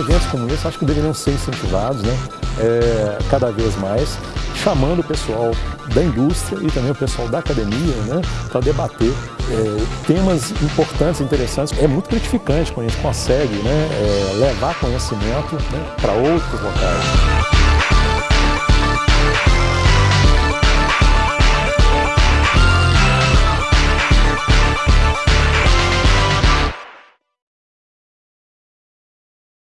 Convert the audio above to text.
eventos como esse acho que deveriam ser incentivados né, é, cada vez mais, chamando o pessoal da indústria e também o pessoal da academia né, para debater é, temas importantes, interessantes. É muito gratificante quando a gente consegue né, é, levar conhecimento né, para outros locais.